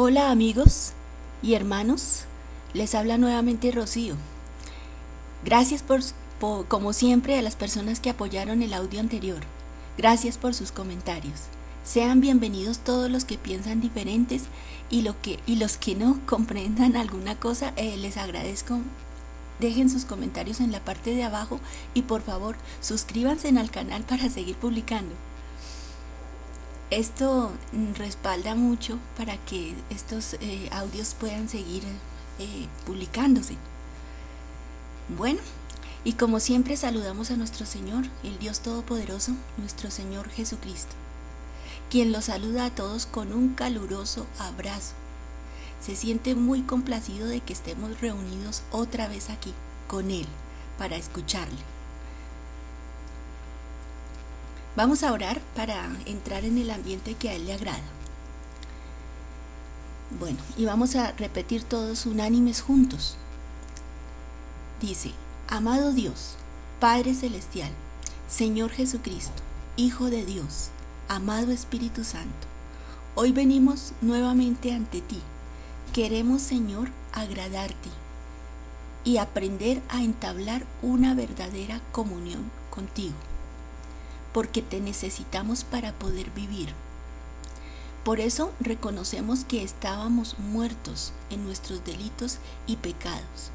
Hola amigos y hermanos, les habla nuevamente Rocío. Gracias por, como siempre a las personas que apoyaron el audio anterior. Gracias por sus comentarios. Sean bienvenidos todos los que piensan diferentes y, lo que, y los que no comprendan alguna cosa, eh, les agradezco. Dejen sus comentarios en la parte de abajo y por favor suscríbanse al canal para seguir publicando. Esto respalda mucho para que estos eh, audios puedan seguir eh, publicándose. Bueno, y como siempre saludamos a nuestro Señor, el Dios Todopoderoso, nuestro Señor Jesucristo, quien los saluda a todos con un caluroso abrazo. Se siente muy complacido de que estemos reunidos otra vez aquí con Él para escucharle. Vamos a orar para entrar en el ambiente que a Él le agrada. Bueno, y vamos a repetir todos unánimes juntos. Dice, Amado Dios, Padre Celestial, Señor Jesucristo, Hijo de Dios, amado Espíritu Santo, hoy venimos nuevamente ante ti. Queremos, Señor, agradarte y aprender a entablar una verdadera comunión contigo, porque te necesitamos para poder vivir. Por eso reconocemos que estábamos muertos en nuestros delitos y pecados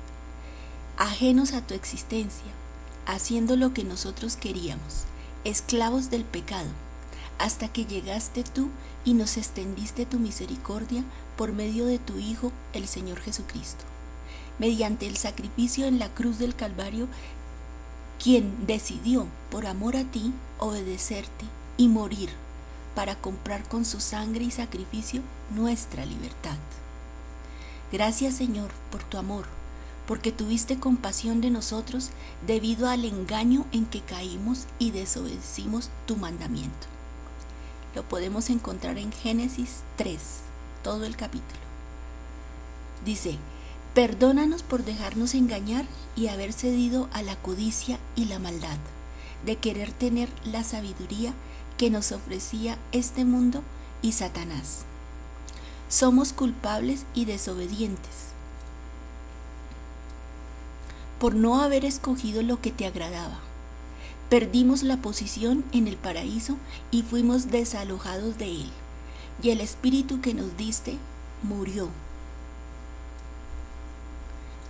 ajenos a tu existencia, haciendo lo que nosotros queríamos, esclavos del pecado, hasta que llegaste tú y nos extendiste tu misericordia por medio de tu Hijo, el Señor Jesucristo, mediante el sacrificio en la cruz del Calvario, quien decidió, por amor a ti, obedecerte y morir para comprar con su sangre y sacrificio nuestra libertad. Gracias Señor por tu amor, porque tuviste compasión de nosotros debido al engaño en que caímos y desobedecimos tu mandamiento. Lo podemos encontrar en Génesis 3, todo el capítulo. Dice, perdónanos por dejarnos engañar y haber cedido a la codicia y la maldad, de querer tener la sabiduría que nos ofrecía este mundo y Satanás. Somos culpables y desobedientes por no haber escogido lo que te agradaba. Perdimos la posición en el paraíso y fuimos desalojados de él, y el espíritu que nos diste murió.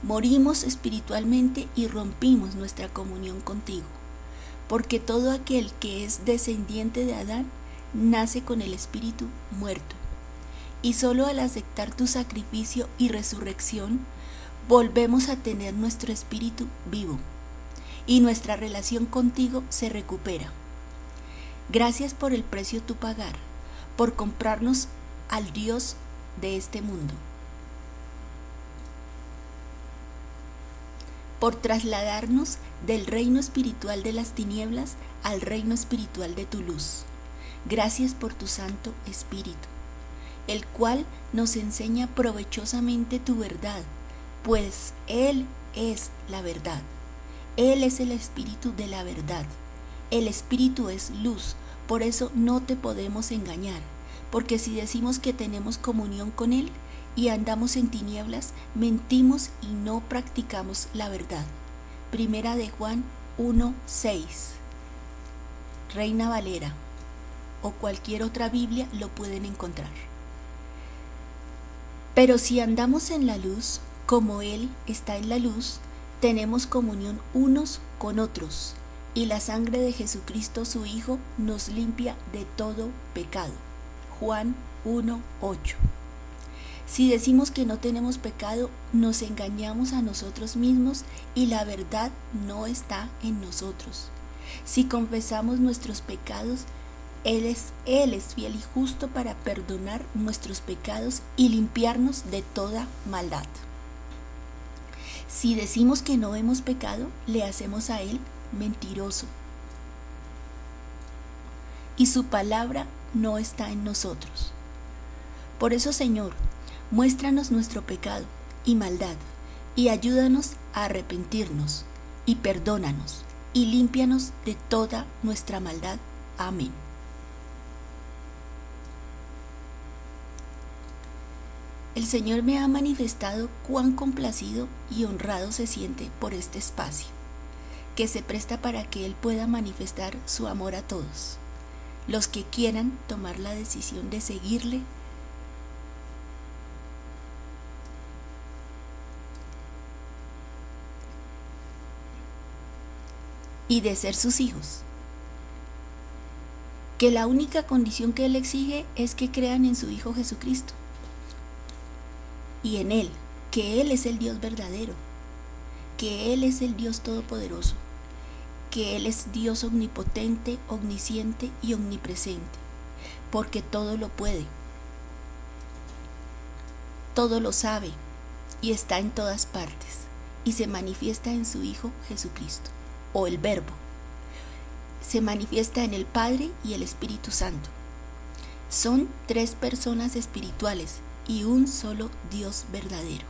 Morimos espiritualmente y rompimos nuestra comunión contigo, porque todo aquel que es descendiente de Adán nace con el espíritu muerto, y solo al aceptar tu sacrificio y resurrección, volvemos a tener nuestro espíritu vivo. Y nuestra relación contigo se recupera. Gracias por el precio tu pagar, por comprarnos al Dios de este mundo, por trasladarnos del reino espiritual de las tinieblas al reino espiritual de tu luz. Gracias por tu Santo Espíritu, el cual nos enseña provechosamente tu verdad pues Él es la verdad. Él es el espíritu de la verdad. El espíritu es luz, por eso no te podemos engañar, porque si decimos que tenemos comunión con Él y andamos en tinieblas, mentimos y no practicamos la verdad. Primera de Juan 1:6. Reina Valera o cualquier otra Biblia lo pueden encontrar. Pero si andamos en la luz, como Él está en la luz, tenemos comunión unos con otros, y la sangre de Jesucristo su Hijo nos limpia de todo pecado. Juan 1.8 Si decimos que no tenemos pecado, nos engañamos a nosotros mismos y la verdad no está en nosotros. Si confesamos nuestros pecados, Él es, Él es fiel y justo para perdonar nuestros pecados y limpiarnos de toda maldad. Si decimos que no hemos pecado, le hacemos a Él mentiroso. Y su palabra no está en nosotros. Por eso, Señor, muéstranos nuestro pecado y maldad, y ayúdanos a arrepentirnos, y perdónanos, y límpianos de toda nuestra maldad. Amén. el Señor me ha manifestado cuán complacido y honrado se siente por este espacio, que se presta para que Él pueda manifestar su amor a todos, los que quieran tomar la decisión de seguirle y de ser sus hijos. Que la única condición que Él exige es que crean en su Hijo Jesucristo y en Él, que Él es el Dios verdadero, que Él es el Dios todopoderoso, que Él es Dios omnipotente, omnisciente y omnipresente, porque todo lo puede, todo lo sabe y está en todas partes y se manifiesta en su Hijo Jesucristo, o el Verbo. Se manifiesta en el Padre y el Espíritu Santo. Son tres personas espirituales y un solo Dios verdadero.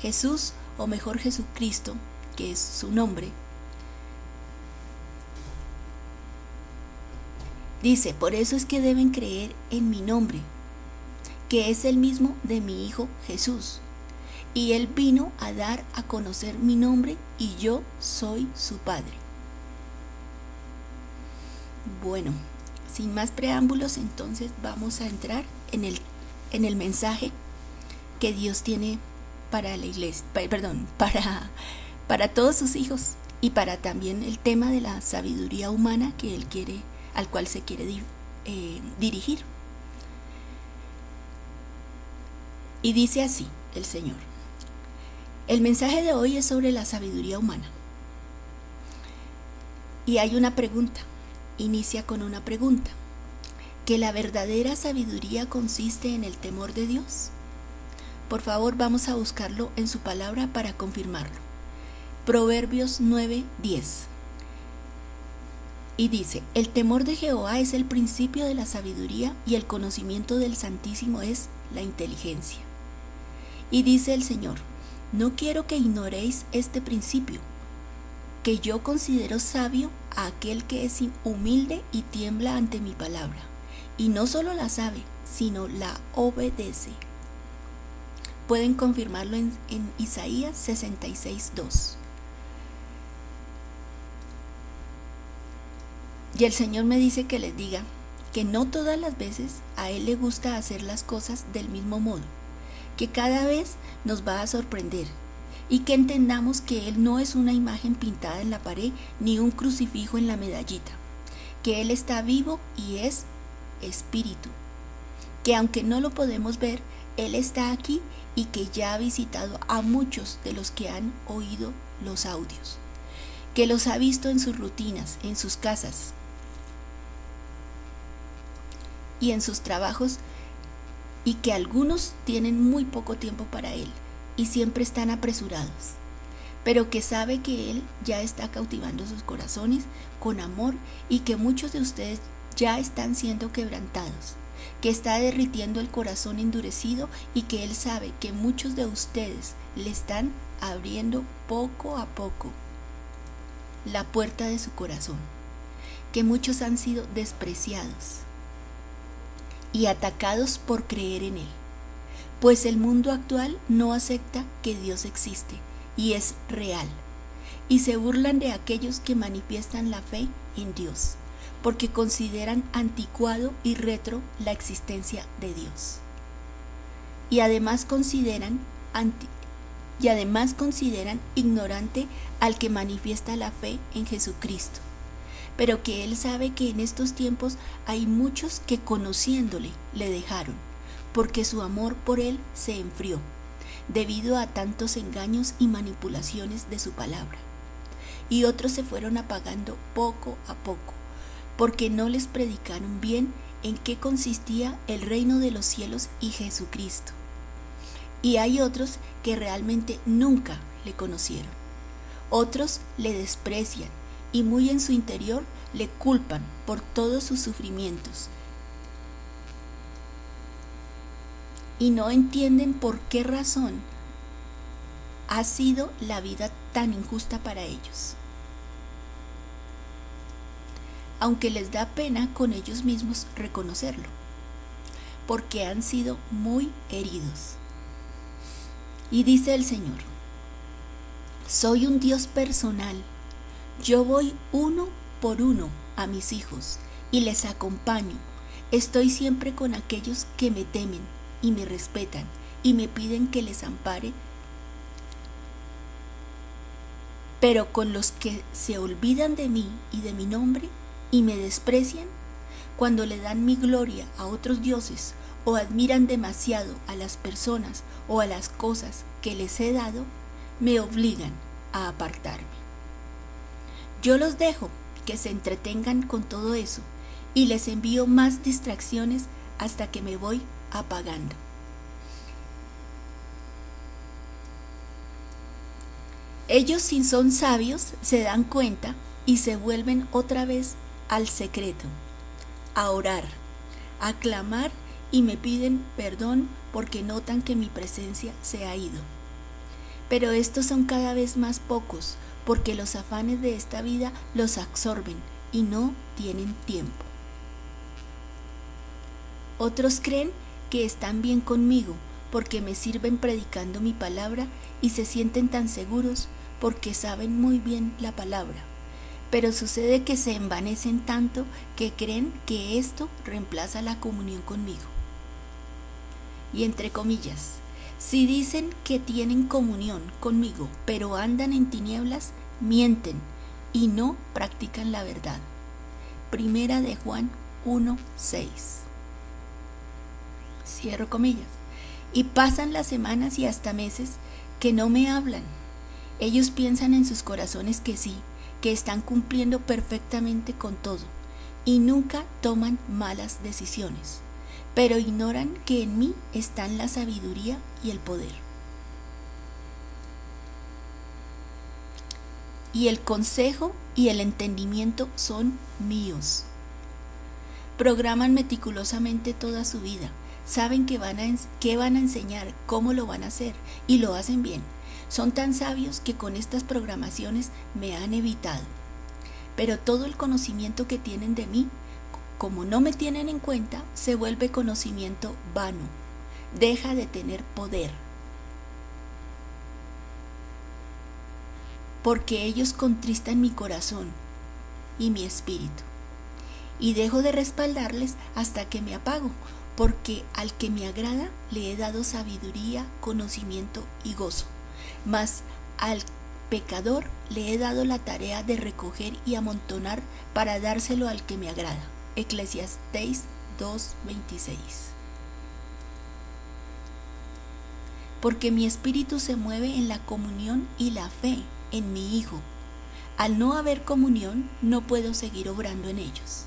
Jesús, o mejor Jesucristo, que es su nombre, dice, por eso es que deben creer en mi nombre, que es el mismo de mi Hijo Jesús. Y Él vino a dar a conocer mi nombre y yo soy su Padre. Bueno, sin más preámbulos, entonces vamos a entrar en el en el mensaje que Dios tiene para la iglesia, perdón, para, para todos sus hijos y para también el tema de la sabiduría humana que Él quiere, al cual se quiere eh, dirigir. Y dice así el Señor. El mensaje de hoy es sobre la sabiduría humana. Y hay una pregunta. Inicia con una pregunta que la verdadera sabiduría consiste en el temor de Dios? Por favor, vamos a buscarlo en su palabra para confirmarlo. Proverbios 9:10. Y dice, el temor de Jehová es el principio de la sabiduría y el conocimiento del Santísimo es la inteligencia. Y dice el Señor, no quiero que ignoréis este principio, que yo considero sabio a aquel que es humilde y tiembla ante mi palabra y no solo la sabe, sino la obedece. Pueden confirmarlo en, en Isaías 66.2. Y el Señor me dice que les diga que no todas las veces a Él le gusta hacer las cosas del mismo modo, que cada vez nos va a sorprender y que entendamos que Él no es una imagen pintada en la pared ni un crucifijo en la medallita, que Él está vivo y es espíritu, que aunque no lo podemos ver, Él está aquí y que ya ha visitado a muchos de los que han oído los audios, que los ha visto en sus rutinas, en sus casas y en sus trabajos y que algunos tienen muy poco tiempo para Él y siempre están apresurados, pero que sabe que Él ya está cautivando sus corazones con amor y que muchos de ustedes ya están siendo quebrantados, que está derritiendo el corazón endurecido y que Él sabe que muchos de ustedes le están abriendo poco a poco la puerta de su corazón, que muchos han sido despreciados y atacados por creer en Él, pues el mundo actual no acepta que Dios existe y es real, y se burlan de aquellos que manifiestan la fe en Dios porque consideran anticuado y retro la existencia de Dios. Y además consideran y además consideran ignorante al que manifiesta la fe en Jesucristo. Pero que Él sabe que en estos tiempos hay muchos que conociéndole le dejaron, porque su amor por Él se enfrió, debido a tantos engaños y manipulaciones de su palabra. Y otros se fueron apagando poco a poco porque no les predicaron bien en qué consistía el reino de los cielos y Jesucristo. Y hay otros que realmente nunca le conocieron. Otros le desprecian y muy en su interior le culpan por todos sus sufrimientos. Y no entienden por qué razón ha sido la vida tan injusta para ellos aunque les da pena con ellos mismos reconocerlo. porque han sido muy heridos. Y dice el Señor, soy un Dios personal, yo voy uno por uno a mis hijos y les acompaño. Estoy siempre con aquellos que me temen y me respetan y me piden que les ampare Pero con los que se olvidan de mí y de mi nombre y me desprecian, cuando le dan mi gloria a otros dioses o admiran demasiado a las personas o a las cosas que les he dado, me obligan a apartarme. Yo los dejo que se entretengan con todo eso y les envío más distracciones hasta que me voy apagando. Ellos si son sabios se dan cuenta y se vuelven otra vez al secreto, a orar, a clamar y me piden perdón porque notan que mi presencia se ha ido. Pero estos son cada vez más pocos porque los afanes de esta vida los absorben y no tienen tiempo. Otros creen que están bien conmigo porque me sirven predicando mi palabra y se sienten tan seguros porque saben muy bien la palabra. Pero sucede que se envanecen tanto que creen que esto reemplaza la comunión conmigo. Y entre comillas, si dicen que tienen comunión conmigo, pero andan en tinieblas, mienten y no practican la verdad. Primera de Juan 1:6. Cierro comillas. Y pasan las semanas y hasta meses que no me hablan ellos piensan en sus corazones que sí, que están cumpliendo perfectamente con todo y nunca toman malas decisiones, pero ignoran que en mí están la sabiduría y el poder. Y el consejo y el entendimiento son míos. Programan meticulosamente toda su vida, saben que van a, qué van a enseñar, cómo lo van a hacer y lo hacen bien son tan sabios que con estas programaciones me han evitado. Pero todo el conocimiento que tienen de mí, como no me tienen en cuenta, se vuelve conocimiento vano. Deja de tener poder. Porque ellos contristan mi corazón y mi espíritu. Y dejo de respaldarles hasta que me apago, porque al que me agrada le he dado sabiduría, conocimiento y gozo mas al pecador le he dado la tarea de recoger y amontonar para dárselo al que me agrada. Eclesiastés 2:26. Porque mi espíritu se mueve en la comunión y la fe en mi Hijo. Al no haber comunión, no puedo seguir obrando en ellos.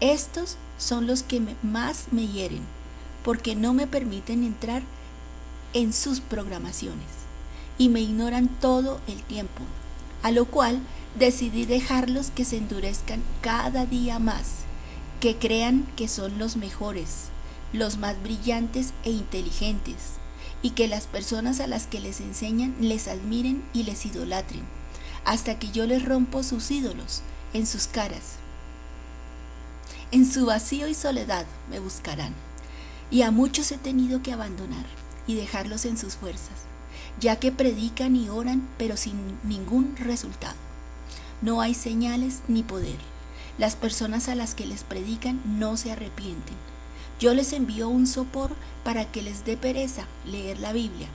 Estos son los que más me hieren, porque no me permiten entrar en sus programaciones y me ignoran todo el tiempo, a lo cual decidí dejarlos que se endurezcan cada día más, que crean que son los mejores, los más brillantes e inteligentes, y que las personas a las que les enseñan les admiren y les idolatren, hasta que yo les rompo sus ídolos en sus caras. En su vacío y soledad me buscarán, y a muchos he tenido que abandonar y dejarlos en sus fuerzas ya que predican y oran pero sin ningún resultado. No hay señales ni poder. Las personas a las que les predican no se arrepienten. Yo les envío un sopor para que les dé pereza leer la Biblia.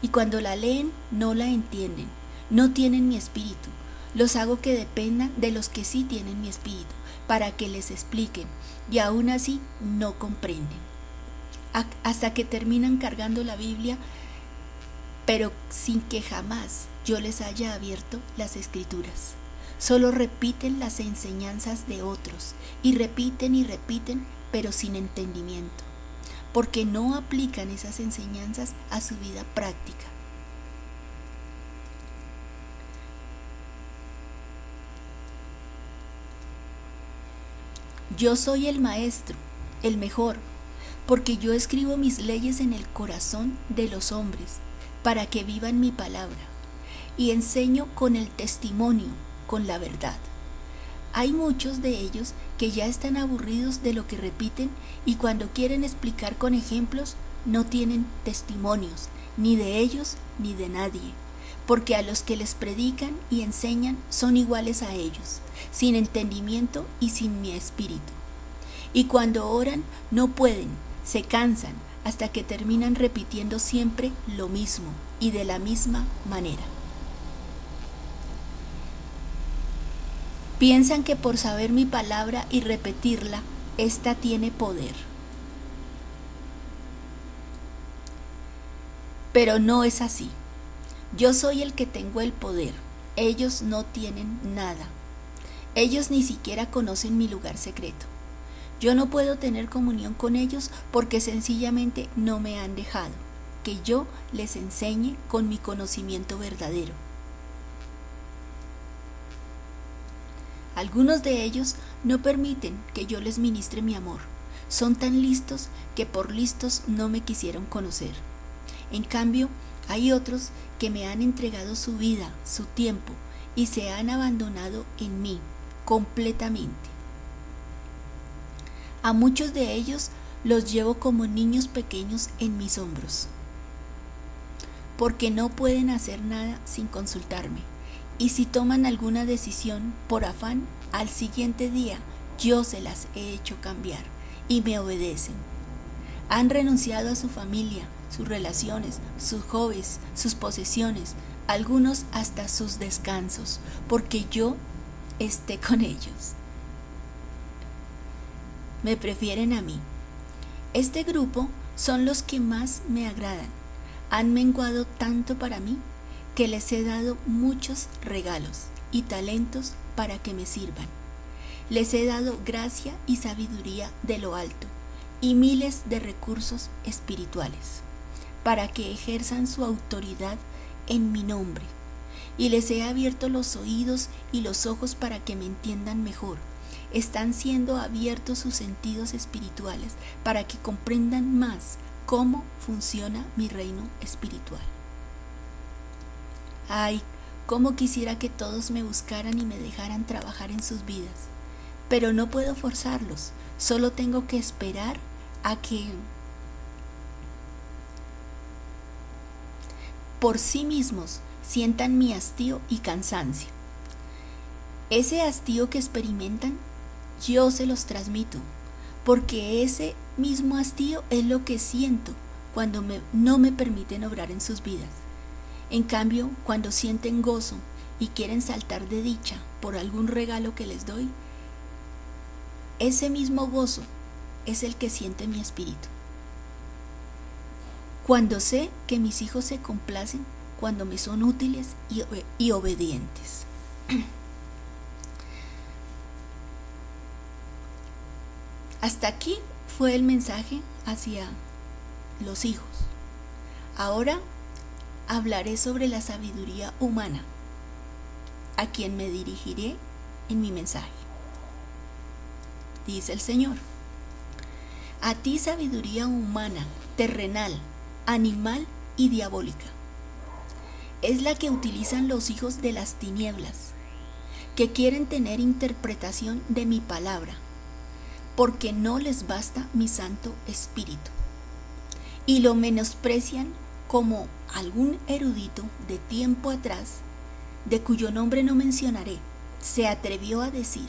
Y cuando la leen no la entienden, no tienen mi espíritu. Los hago que dependan de los que sí tienen mi espíritu, para que les expliquen, y aún así no comprenden. Hasta que terminan cargando la Biblia pero sin que jamás yo les haya abierto las escrituras. Solo repiten las enseñanzas de otros y repiten y repiten, pero sin entendimiento, porque no aplican esas enseñanzas a su vida práctica. Yo soy el maestro, el mejor, porque yo escribo mis leyes en el corazón de los hombres para que vivan mi palabra y enseño con el testimonio, con la verdad. Hay muchos de ellos que ya están aburridos de lo que repiten y cuando quieren explicar con ejemplos no tienen testimonios, ni de ellos ni de nadie, porque a los que les predican y enseñan son iguales a ellos, sin entendimiento y sin mi espíritu. Y cuando oran no pueden, se cansan, hasta que terminan repitiendo siempre lo mismo y de la misma manera. Piensan que por saber mi palabra y repetirla, ésta tiene poder. Pero no es así. Yo soy el que tengo el poder. Ellos no tienen nada. Ellos ni siquiera conocen mi lugar secreto. Yo no puedo tener comunión con ellos porque sencillamente no me han dejado que yo les enseñe con mi conocimiento verdadero. Algunos de ellos no permiten que yo les ministre mi amor. Son tan listos que por listos no me quisieron conocer. En cambio, hay otros que me han entregado su vida, su tiempo, y se han abandonado en mí completamente. A muchos de ellos los llevo como niños pequeños en mis hombros, porque no pueden hacer nada sin consultarme. Y si toman alguna decisión por afán, al siguiente día yo se las he hecho cambiar y me obedecen. Han renunciado a su familia, sus relaciones, sus hobbies, sus posesiones, algunos hasta sus descansos, porque yo esté con ellos me prefieren a mí. Este grupo son los que más me agradan. Han menguado tanto para mí que les he dado muchos regalos y talentos para que me sirvan. Les he dado gracia y sabiduría de lo alto y miles de recursos espirituales para que ejerzan su autoridad en mi nombre. Y les he abierto los oídos y los ojos para que me entiendan mejor están siendo abiertos sus sentidos espirituales para que comprendan más cómo funciona mi reino espiritual. Ay, cómo quisiera que todos me buscaran y me dejaran trabajar en sus vidas, pero no puedo forzarlos, solo tengo que esperar a que por sí mismos sientan mi hastío y cansancio. Ese hastío que experimentan yo se los transmito, porque ese mismo hastío es lo que siento cuando no me permiten obrar en sus vidas. En cambio, cuando sienten gozo y quieren saltar de dicha por algún regalo que les doy, ese mismo gozo es el que siente mi espíritu. Cuando sé que mis hijos se complacen cuando me son útiles y, obedientes. Hasta aquí fue el mensaje hacia los hijos. Ahora hablaré sobre la sabiduría humana, a quien me dirigiré en mi mensaje. Dice el Señor, a ti sabiduría humana, terrenal, animal y diabólica. Es la que utilizan los hijos de las tinieblas, que quieren tener interpretación de mi palabra porque no les basta mi Santo Espíritu. Y lo menosprecian como algún erudito de tiempo atrás, de cuyo nombre no mencionaré, se atrevió a decir.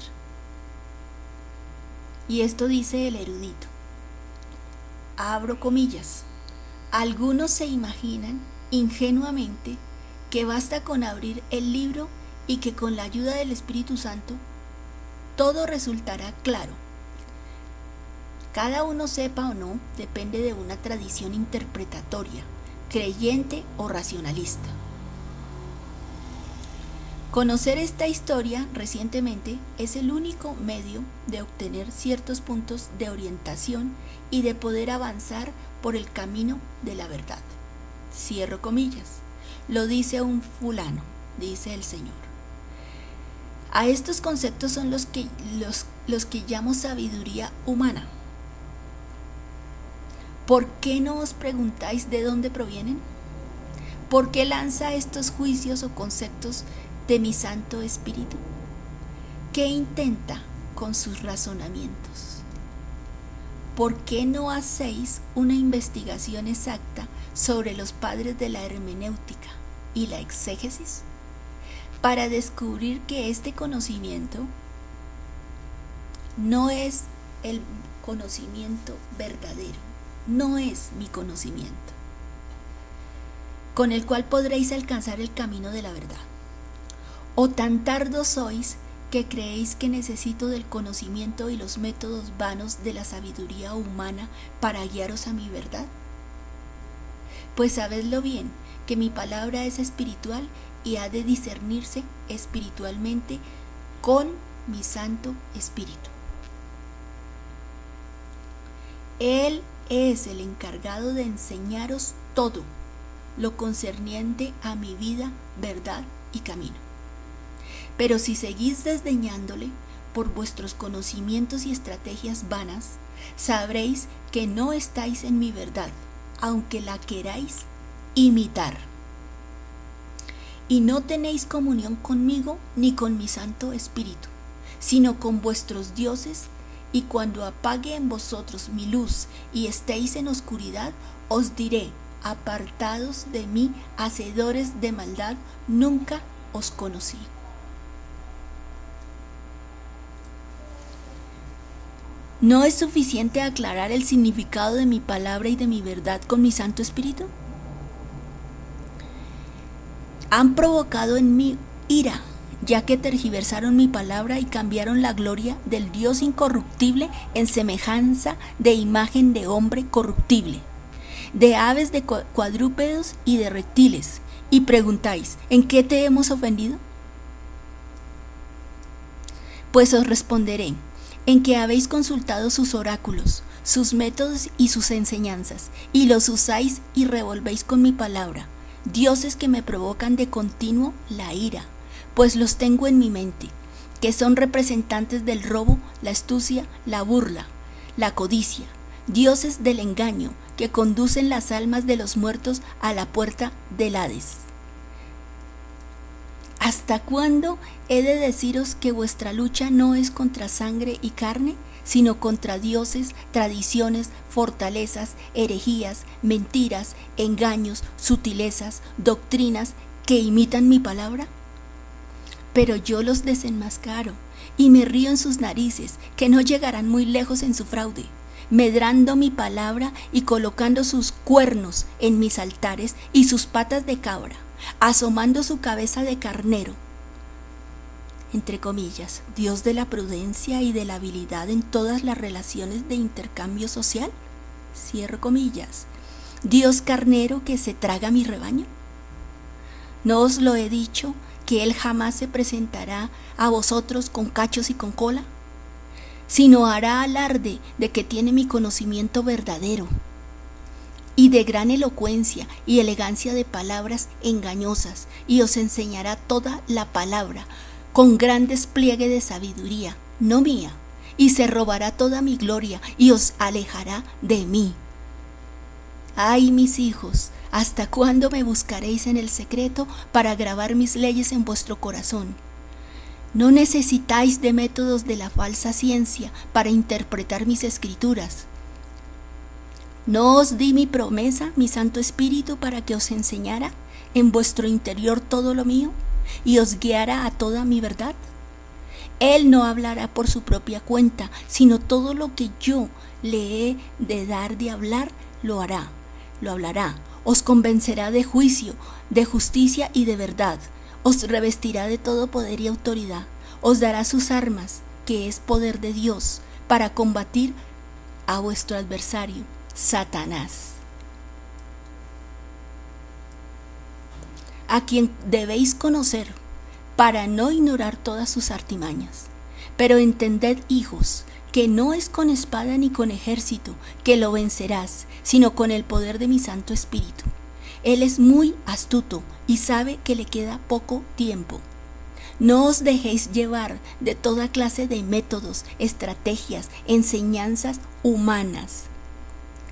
Y esto dice el erudito. Abro comillas. Algunos se imaginan ingenuamente que basta con abrir el libro y que con la ayuda del Espíritu Santo todo resultará claro cada uno sepa o no depende de una tradición interpretatoria, creyente o racionalista. Conocer esta historia recientemente es el único medio de obtener ciertos puntos de orientación y de poder avanzar por el camino de la verdad. Cierro comillas. Lo dice un fulano, dice el Señor. A estos conceptos son los que, los, los que llamo sabiduría humana ¿Por qué no os preguntáis de dónde provienen? ¿Por qué lanza estos juicios o conceptos de mi Santo Espíritu? ¿Qué intenta con sus razonamientos. ¿Por qué no hacéis una investigación exacta sobre los padres de la hermenéutica y la exégesis? Para descubrir que este conocimiento no es el conocimiento verdadero, no es mi conocimiento, con el cual podréis alcanzar el camino de la verdad. O tan tardos sois que creéis que necesito del conocimiento y los métodos vanos de la sabiduría humana para guiaros a mi verdad. Pues sabedlo bien, que mi palabra es espiritual y ha de discernirse espiritualmente con mi Santo Espíritu. Él es el encargado de enseñaros todo lo concerniente a mi vida, verdad y camino. Pero si seguís desdeñándole por vuestros conocimientos y estrategias vanas, sabréis que no estáis en mi verdad, aunque la queráis imitar. Y no tenéis comunión conmigo ni con mi Santo Espíritu, sino con vuestros dioses y cuando apague en vosotros mi luz y estéis en oscuridad, os diré, apartados de mí, hacedores de maldad, nunca os conocí. ¿No es suficiente aclarar el significado de mi palabra y de mi verdad con mi Santo Espíritu? Han provocado en mí ira ya que tergiversaron mi palabra y cambiaron la gloria del Dios incorruptible en semejanza de imagen de hombre corruptible, de aves, de cuadrúpedos y de reptiles. Y preguntáis, ¿en qué te hemos ofendido? Pues os responderé, en que habéis consultado sus oráculos, sus métodos y sus enseñanzas, y los usáis y revolvéis con mi palabra, dioses que me provocan de continuo la ira pues los tengo en mi mente, que son representantes del robo, la astucia, la burla, la codicia, dioses del engaño, que conducen las almas de los muertos a la puerta del Hades. ¿Hasta cuándo he de deciros que vuestra lucha no es contra sangre y carne, sino contra dioses, tradiciones, fortalezas, herejías, mentiras, engaños, sutilezas, doctrinas que imitan mi palabra? Pero yo los desenmascaro y me río en sus narices, que no llegarán muy lejos en su fraude, medrando mi palabra y colocando sus cuernos en mis altares y sus patas de cabra, asomando su cabeza de carnero. Entre comillas, Dios de la prudencia y de la habilidad en todas las relaciones de intercambio social. Cierro comillas. Dios carnero que se traga mi rebaño. ¿No os lo he dicho que Él jamás se presentará a vosotros con cachos y con cola, sino hará alarde de que tiene mi conocimiento verdadero y de gran elocuencia y elegancia de palabras engañosas, y os enseñará toda la palabra con gran despliegue de sabiduría, no mía, y se robará toda mi gloria y os alejará de mí. Ay, mis hijos, ¿Hasta cuándo me buscaréis en el secreto para grabar mis leyes en vuestro corazón? No necesitáis de métodos de la falsa ciencia para interpretar mis escrituras. ¿No os di mi promesa, mi Santo Espíritu, para que os enseñara en vuestro interior todo lo mío y os guiara a toda mi verdad? Él no hablará por su propia cuenta, sino todo lo que yo le he de dar de hablar, lo hará, lo hablará os convencerá de juicio, de justicia y de verdad, os revestirá de todo poder y autoridad, os dará sus armas, que es poder de Dios, para combatir a vuestro adversario, Satanás. a quien debéis conocer para no ignorar todas sus artimañas. Pero entended, hijos, que no es con espada ni con ejército que lo vencerás, sino con el poder de mi Santo Espíritu. Él es muy astuto y sabe que le queda poco tiempo. No os dejéis llevar de toda clase de métodos, estrategias, enseñanzas humanas.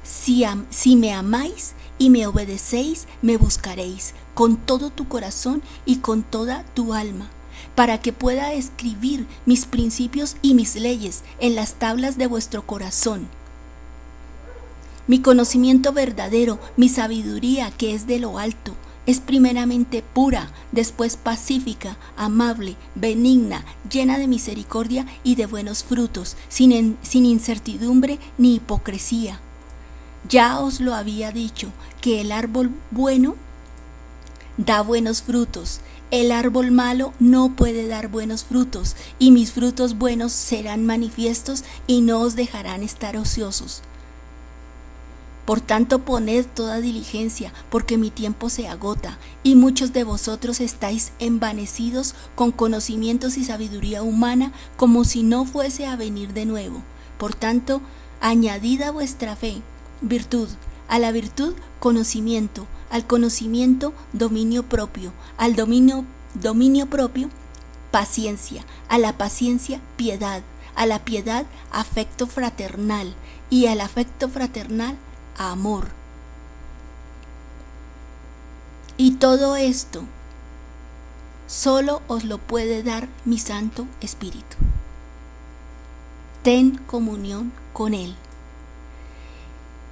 Si, si, me amáis y me obedecéis, me buscaréis con todo tu corazón y con toda tu alma. Para que pueda escribir mis principios y mis leyes en las tablas de vuestro corazón. Mi conocimiento verdadero, mi sabiduría que es de lo alto, es primeramente pura, después pacífica, amable, benigna, llena de misericordia y de buenos frutos, sin, incertidumbre ni hipocresía. Ya os lo había dicho, que el árbol bueno da buenos frutos, el árbol malo no puede dar buenos frutos, y mis frutos buenos serán manifiestos y no os dejarán estar ociosos. Por tanto, poned toda diligencia, porque mi tiempo se agota, y muchos de vosotros estáis envanecidos con conocimientos y sabiduría humana, como si no fuese a venir de nuevo. Por tanto, añadid a vuestra fe virtud, a la virtud conocimiento, al conocimiento dominio propio, al dominio, dominio propio paciencia, a la paciencia piedad, a la piedad afecto fraternal y al afecto fraternal amor. Y todo esto solo os lo puede dar mi Santo Espíritu. Ten comunión con Él.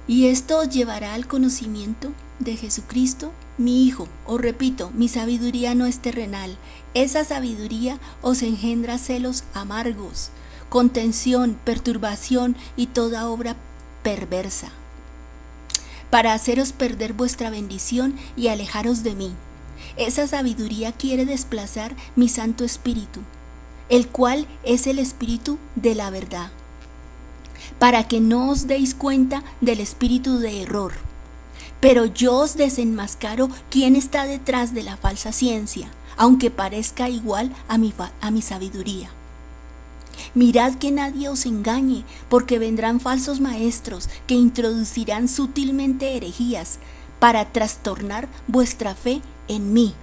Y esto os llevará al conocimiento de Jesucristo, mi Hijo. Os repito, mi sabiduría no es terrenal. Esa sabiduría os engendra celos amargos, contención, perturbación y toda obra perversa para haceros perder vuestra bendición y alejaros de mí. Esa sabiduría quiere desplazar mi Santo Espíritu, el cual es el Espíritu de la verdad, para que no os deis cuenta del espíritu de error. Pero yo os desenmascaro quién está detrás de la falsa ciencia, aunque parezca igual a mi, a mi sabiduría. Mirad que nadie os engañe, porque vendrán falsos maestros que introducirán sutilmente herejías para trastornar vuestra fe en mí.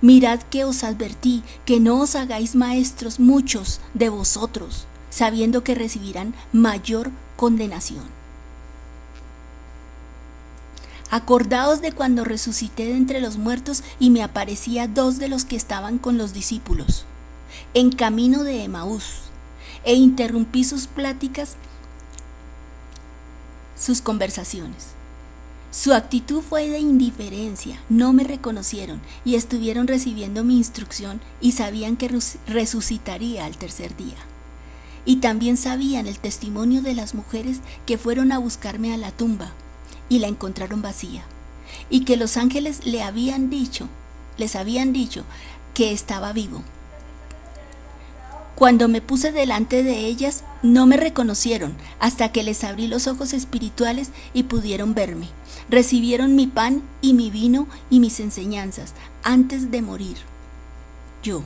Mirad que os advertí que no os hagáis maestros muchos de vosotros, sabiendo que recibirán mayor condenación. Acordaos de cuando resucité de entre los muertos y me aparecía dos de los que estaban con los discípulos, en camino de Emaús e interrumpí sus pláticas, sus conversaciones. Su actitud fue de indiferencia, no me reconocieron y estuvieron recibiendo mi instrucción y sabían que resucitaría al tercer día. Y también sabían el testimonio de las mujeres que fueron a buscarme a la tumba y la encontraron vacía, y que los ángeles le habían dicho, les habían dicho que estaba vivo. Cuando me puse delante de ellas, no me reconocieron hasta que les abrí los ojos espirituales y pudieron verme. Recibieron mi pan y mi vino y mis enseñanzas antes de morir. Yo.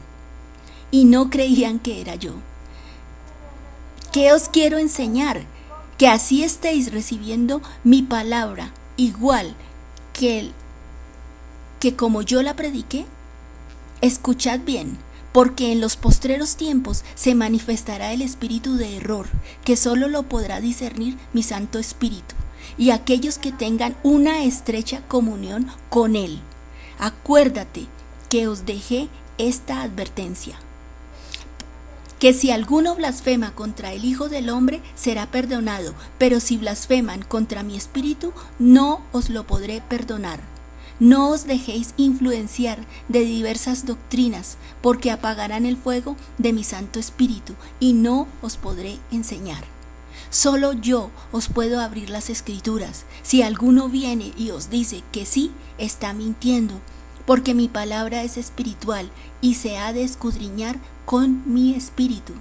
Y no creían que era yo. ¿Qué os quiero enseñar? Que así estéis recibiendo mi palabra igual que, el, que como yo la prediqué. Escuchad bien porque en los postreros tiempos se manifestará el espíritu de error, que solo lo podrá discernir mi Santo Espíritu, y aquellos que tengan una estrecha comunión con Él. Acuérdate que os dejé esta advertencia que si alguno blasfema contra el Hijo del Hombre será perdonado, pero si blasfeman contra mi espíritu, no os lo podré perdonar. No os dejéis influenciar de diversas doctrinas, porque apagarán el fuego de mi Santo Espíritu y no os podré enseñar. Solo yo os puedo abrir las escrituras. Si alguno viene y os dice que sí, está mintiendo, porque mi palabra es espiritual y se ha de escudriñar con mi espíritu.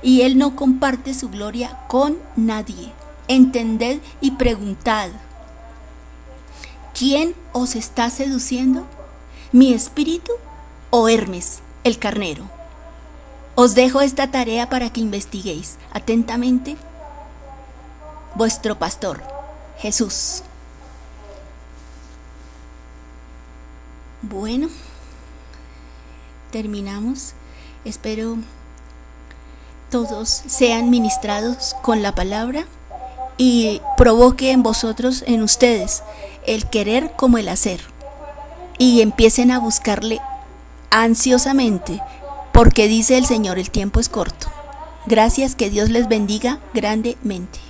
Y él no comparte su gloria con nadie. Entended y preguntad. ¿Quién os está seduciendo? ¿Mi espíritu o Hermes, el carnero? Os dejo esta tarea para que investiguéis atentamente. Vuestro pastor, Jesús. Bueno, terminamos. Espero todos sean ministrados con la palabra y provoque en vosotros, en ustedes, el querer como el hacer. Y empiecen a buscarle ansiosamente porque dice el Señor, el tiempo es corto. Gracias, que Dios les bendiga grandemente.